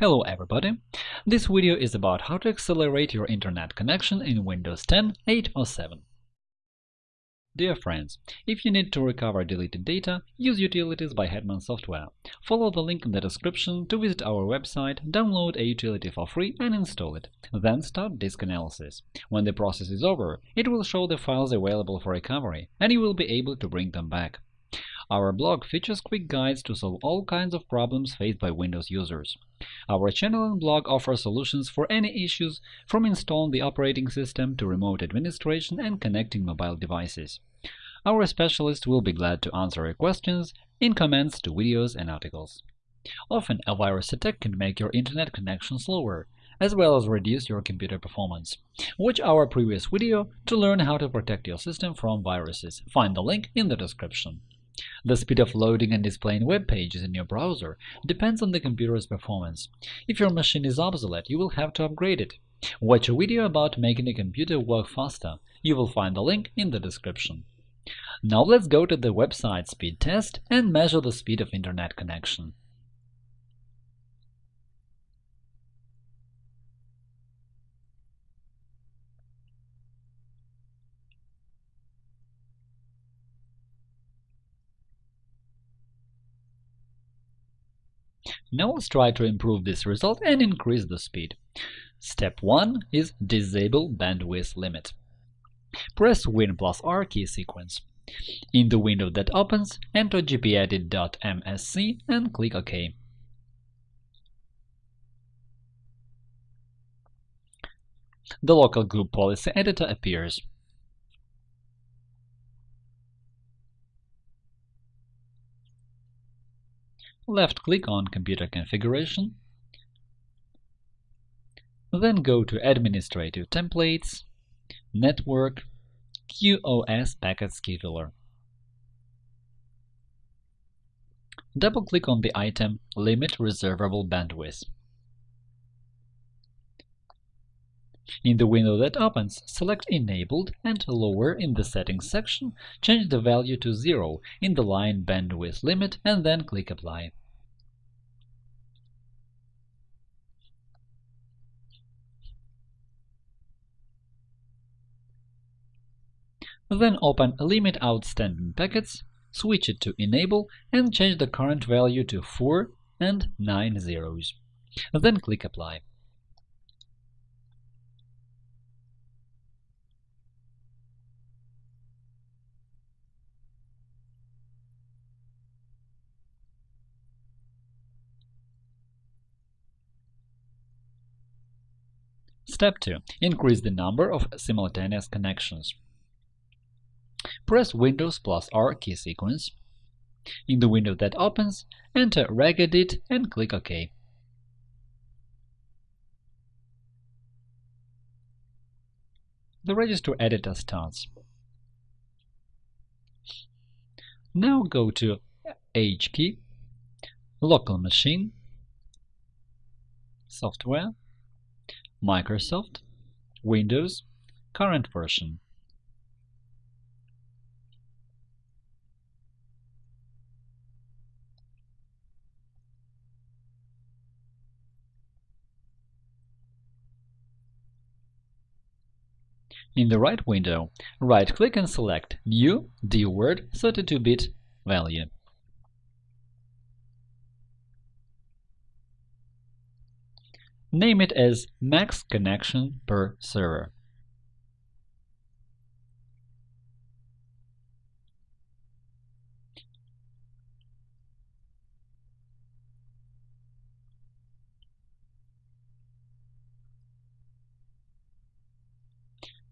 Hello everybody! This video is about how to accelerate your internet connection in Windows 10, 8 or 7. Dear friends, if you need to recover deleted data, use Utilities by Hetman Software. Follow the link in the description to visit our website, download a utility for free and install it. Then start disk analysis. When the process is over, it will show the files available for recovery, and you will be able to bring them back. Our blog features quick guides to solve all kinds of problems faced by Windows users. Our channel and blog offer solutions for any issues, from installing the operating system to remote administration and connecting mobile devices. Our specialists will be glad to answer your questions in comments to videos and articles. Often, a virus attack can make your internet connection slower, as well as reduce your computer performance. Watch our previous video to learn how to protect your system from viruses. Find the link in the description. The speed of loading and displaying web pages in your browser depends on the computer's performance. If your machine is obsolete, you will have to upgrade it. Watch a video about making a computer work faster. You will find the link in the description. Now let's go to the website speed test and measure the speed of Internet connection. Now let's try to improve this result and increase the speed. Step 1 is Disable bandwidth limit. Press Win plus R key sequence. In the window that opens, enter gpedit.msc and click OK. The local group policy editor appears. Left-click on Computer Configuration, then go to Administrative Templates, Network, QoS Packet Scheduler. Double-click on the item Limit Reservable Bandwidth. In the window that opens, select Enabled and lower in the Settings section, change the value to 0 in the line Bandwidth Limit and then click Apply. Then open Limit Outstanding Packets, switch it to Enable, and change the current value to 4 and 9 zeros. Then click Apply. Step 2. Increase the number of simultaneous connections. Press Windows plus R key sequence. In the window that opens, enter regedit and click OK. The register editor starts. Now go to H key, Local Machine, Software, Microsoft, Windows, Current version. In the right window, right-click and select New DWORD 32-bit value. Name it as max connection per server.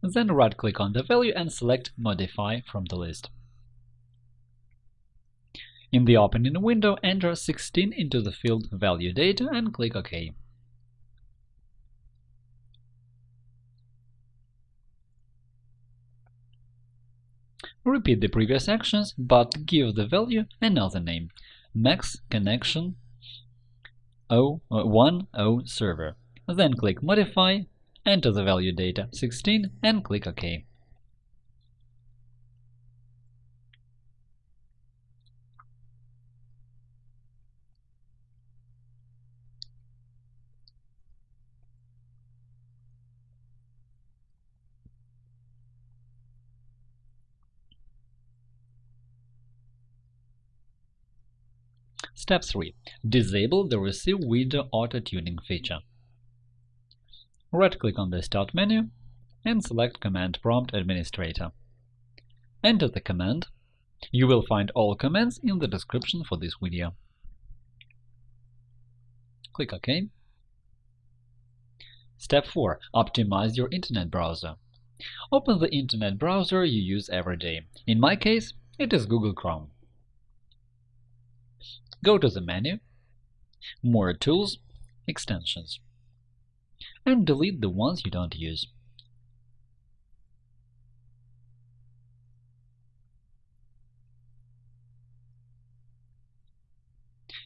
Then right-click on the value and select Modify from the list. In the opening window, enter 16 into the field Value Data and click OK. Repeat the previous actions, but give the value another name – max connection 0, uh, 10 server. Then click Modify enter the value data 16 and click OK. Step 3. Disable the Receive Window Auto-Tuning feature. Right-click on the Start menu and select Command Prompt Administrator. Enter the command. You will find all commands in the description for this video. Click OK. Step 4. Optimize your Internet browser. Open the Internet browser you use every day. In my case, it is Google Chrome. Go to the menu, More Tools, Extensions, and delete the ones you don't use.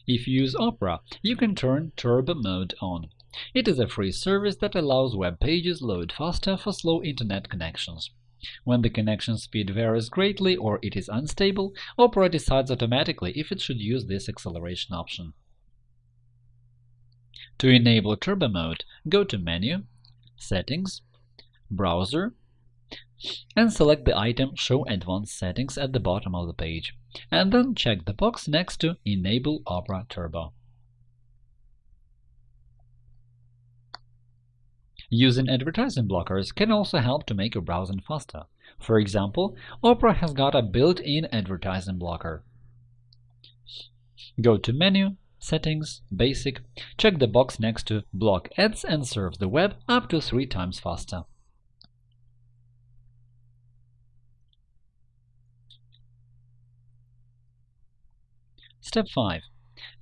If you use Opera, you can turn Turbo Mode on. It is a free service that allows web pages load faster for slow Internet connections. When the connection speed varies greatly or it is unstable, Opera decides automatically if it should use this acceleration option. To enable Turbo Mode, go to Menu, Settings, Browser, and select the item Show Advanced Settings at the bottom of the page, and then check the box next to Enable Opera Turbo. Using advertising blockers can also help to make your browsing faster. For example, Opera has got a built-in advertising blocker. Go to Menu, Settings, Basic, check the box next to Block ads and serve the web up to three times faster. Step 5.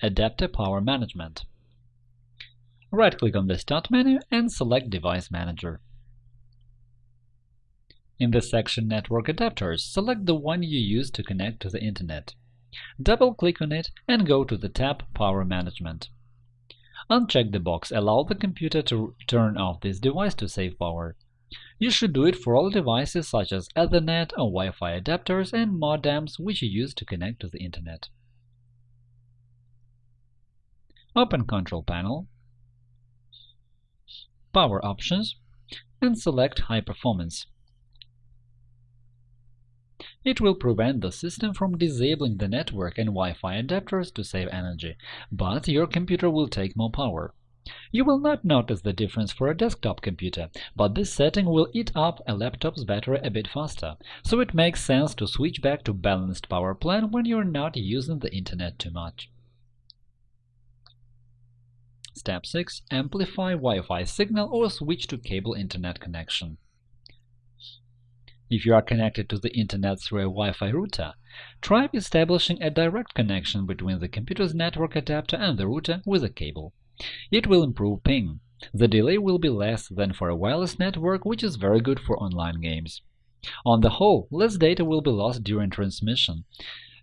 Adapter Power Management Right-click on the Start menu and select Device Manager. In the section Network Adapters, select the one you use to connect to the Internet. Double-click on it and go to the tab Power Management. Uncheck the box Allow the computer to turn off this device to save power. You should do it for all devices such as Ethernet or Wi-Fi adapters and modems which you use to connect to the Internet. Open Control Panel Power Options, and select High Performance. It will prevent the system from disabling the network and Wi-Fi adapters to save energy, but your computer will take more power. You will not notice the difference for a desktop computer, but this setting will eat up a laptop's battery a bit faster, so it makes sense to switch back to balanced power plan when you're not using the Internet too much. Step 6. Amplify Wi-Fi signal or switch to cable Internet connection. If you are connected to the Internet through a Wi-Fi router, try establishing a direct connection between the computer's network adapter and the router with a cable. It will improve ping. The delay will be less than for a wireless network, which is very good for online games. On the whole, less data will be lost during transmission,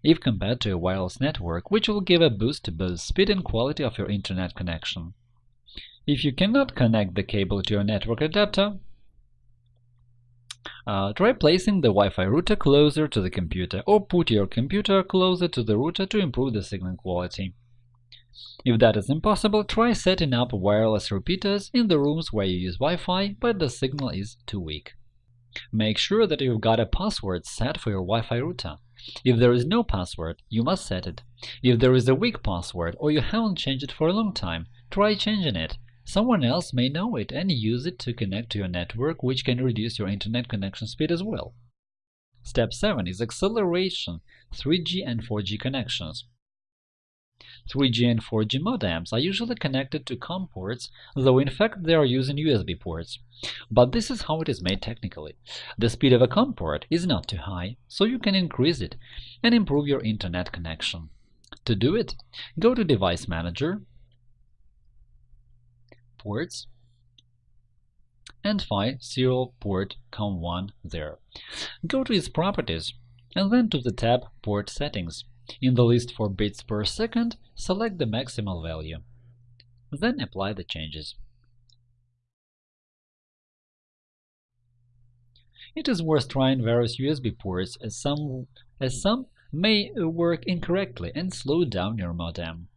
if compared to a wireless network, which will give a boost to both speed and quality of your Internet connection. If you cannot connect the cable to your network adapter, uh, try placing the Wi-Fi router closer to the computer, or put your computer closer to the router to improve the signal quality. If that is impossible, try setting up wireless repeaters in the rooms where you use Wi-Fi, but the signal is too weak. Make sure that you've got a password set for your Wi-Fi router. If there is no password, you must set it. If there is a weak password or you haven't changed it for a long time, try changing it. Someone else may know it and use it to connect to your network, which can reduce your internet connection speed as well. Step 7 is acceleration 3G and 4G connections. 3G and 4G modems are usually connected to COM ports, though in fact they are using USB ports. But this is how it is made technically. The speed of a COM port is not too high, so you can increase it and improve your Internet connection. To do it, go to Device Manager, Ports, and find serial port COM1 there. Go to its properties and then to the tab Port Settings. In the list for bits per second, select the maximal value. Then apply the changes. It is worth trying various USB ports as some, as some may work incorrectly and slow down your modem.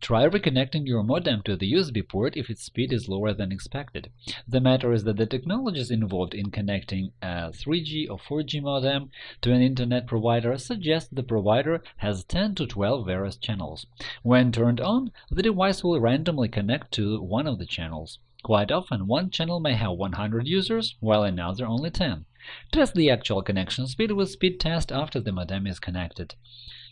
Try reconnecting your modem to the USB port if its speed is lower than expected. The matter is that the technologies involved in connecting a 3G or 4G modem to an Internet provider suggest the provider has 10 to 12 various channels. When turned on, the device will randomly connect to one of the channels. Quite often, one channel may have 100 users, while another only 10. Test the actual connection speed with speed test after the modem is connected.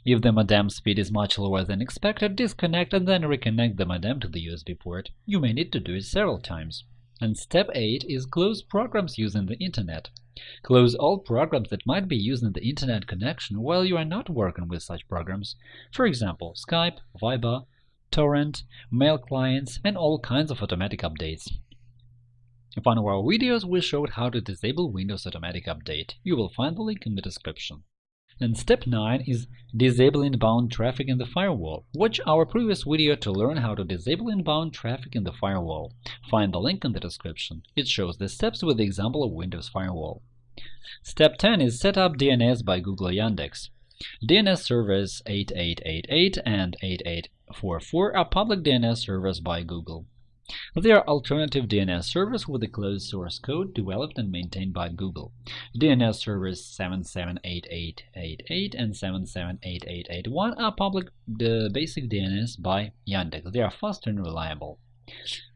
If the modem speed is much lower than expected, disconnect and then reconnect the modem to the USB port. You may need to do it several times. And step 8 is close programs using the Internet. Close all programs that might be using the Internet connection while you are not working with such programs, for example, Skype, Viber, Torrent, mail clients, and all kinds of automatic updates. In one of our videos, we showed how to disable Windows Automatic Update. You will find the link in the description. And step 9 is Disable inbound traffic in the firewall. Watch our previous video to learn how to disable inbound traffic in the firewall. Find the link in the description. It shows the steps with the example of Windows Firewall. Step 10 is Set up DNS by Google Yandex. DNS servers 8888 and 8844 are public DNS servers by Google. They are alternative DNS servers with a closed source code developed and maintained by Google. DNS servers 778888 and 778881 are public the basic DNS by Yandex. They are fast and reliable.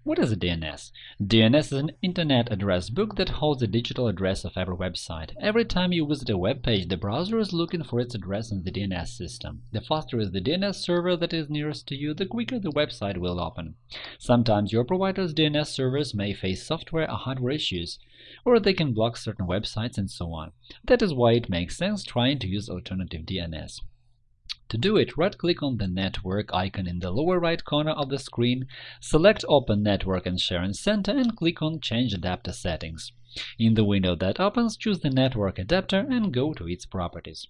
What is a DNS? DNS is an Internet address book that holds the digital address of every website. Every time you visit a web page, the browser is looking for its address in the DNS system. The faster is the DNS server that is nearest to you, the quicker the website will open. Sometimes your provider's DNS servers may face software or hardware issues, or they can block certain websites and so on. That is why it makes sense trying to use alternative DNS. To do it, right-click on the network icon in the lower right corner of the screen, select Open Network and Sharing Center and click on Change Adapter Settings. In the window that opens, choose the network adapter and go to its properties.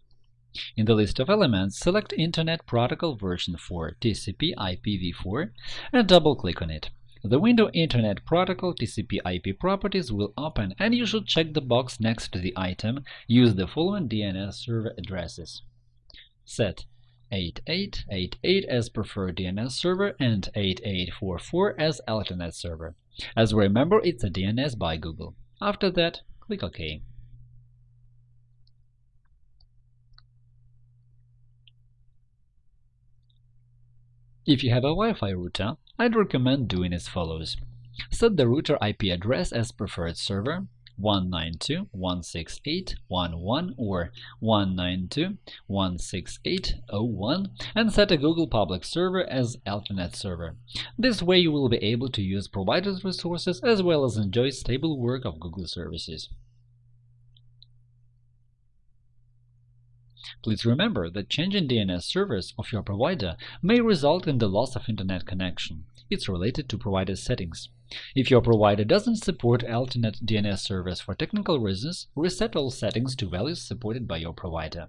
In the list of elements, select Internet Protocol version 4 TCP IPv4 and double-click on it. The window Internet Protocol TCP IP properties will open, and you should check the box next to the item Use the following DNS server addresses. Set 8888 as preferred DNS server and 8844 as alternate server. As we remember, it's a DNS by Google. After that, click OK. If you have a Wi-Fi router, I'd recommend doing as follows. Set the router IP address as preferred server, 192.168.1.1 or 192.168.0.1 and set a Google public server as alternate server. This way you will be able to use providers' resources as well as enjoy stable work of Google services. Please remember that changing DNS servers of your provider may result in the loss of Internet connection. It's related to provider settings. If your provider doesn't support alternate DNS servers for technical reasons, reset all settings to values supported by your provider.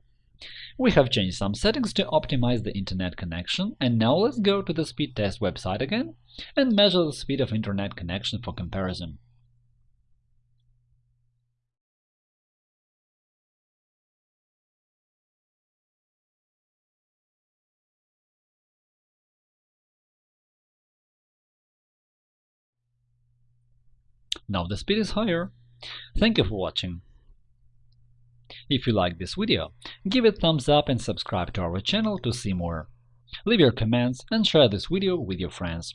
We have changed some settings to optimize the Internet connection, and now let's go to the speed test website again and measure the speed of Internet connection for comparison. Now the speed is higher. Thank you for watching. If you like this video, give it thumbs up and subscribe to our channel to see more. Leave your comments and share this video with your friends.